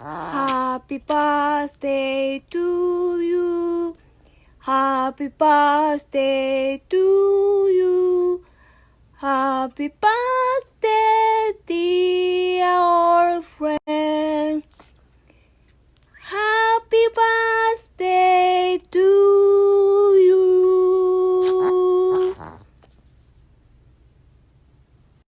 Happy birthday to you. Happy birthday to you. Happy birthday,